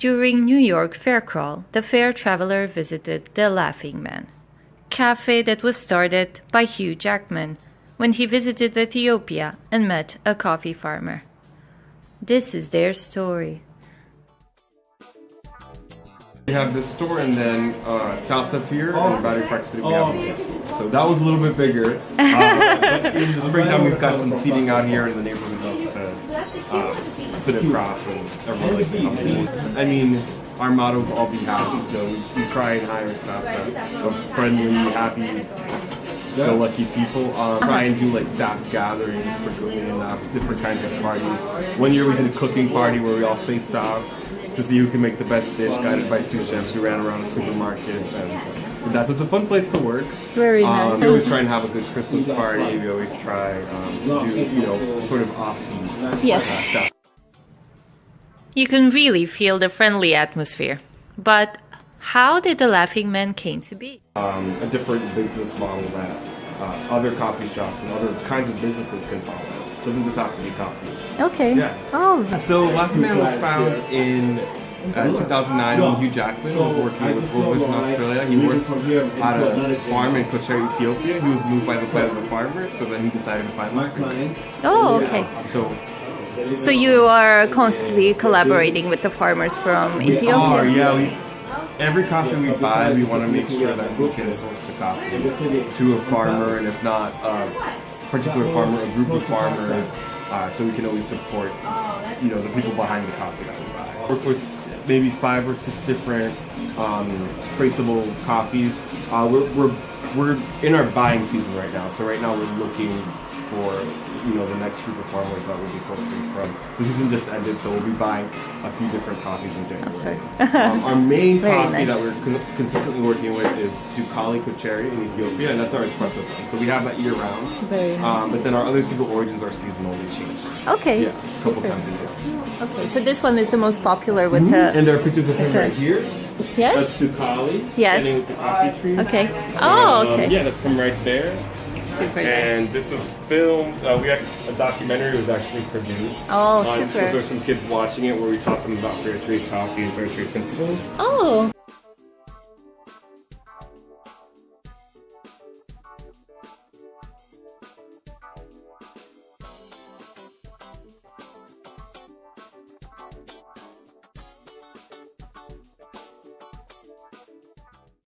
During New York Fair Crawl, the fair traveler visited the Laughing Man, cafe that was started by Hugh Jackman when he visited Ethiopia and met a coffee farmer. This is their story. We have this store and then uh, south of here in Battery Park City we have another store. So that was a little bit bigger. Uh, in the springtime we've got some seating out here and the neighborhood loves to uh, sit across and everyone likes to come in. I mean, our motto is all be happy, so we, we try and hire staff that are friendly, happy, go lucky people. Um, try and do like staff gatherings for cooking enough, different kinds of parties. One year we did a cooking party where we all faced off to see who can make the best dish, guided by two chefs who ran around a supermarket. And that's it's a fun place to work. Very Um, nice. we always try and have a good Christmas party. We always try um, to do, you know, sort of offbeat Yes. uh, stuff. You can really feel the friendly atmosphere. But how did the Laughing Man came to be? Um, a different business model that uh, other coffee shops and other kinds of businesses can follow. Doesn't just have to be coffee. Okay. Yeah. Oh, So Laughing Man was found in uh, 2009 when Hugh Jackman was working with World Vision Australia. He worked at a farm in Kocher, Ethiopia. He was moved by the plight of the farmers, so then he decided to find Laughing Man. oh, okay. So So you are constantly collaborating with the farmers from we Ethiopia? are, yeah. We, every coffee we buy, we want to make sure that we can source the coffee to a farmer, and if not, a particular farmer, a group of farmers, uh, so we can always support, you know, the people behind the coffee that we buy. Work with maybe five or six different um, traceable coffees. Uh, we're, we're we're in our buying season right now, so right now we're looking for you know the next group of farmers that we'll be sourcing from. The season just ended, so we'll be buying a few different coffees in January. um, our main coffee nice. that we're con- consistently working with is Dukale Kochere in Ethiopia, and that's our espresso blend. So we have that year round. Very nice. Um, but then our other single origins are seasonal. They change. Okay. Yeah, a couple super. times a year. Okay, so this one is the most popular with the. And there are pictures of him Okay. right here. Yes? That's Dukale. Yes. standing with the coffee trees. Okay. Oh, Um, okay. yeah, that's him right there. Super nice. And this was filmed. Uh, we had a documentary was actually produced. Oh, on- super. Because there's some kids watching it where we taught them about fair trade coffee and fair trade principles. Oh,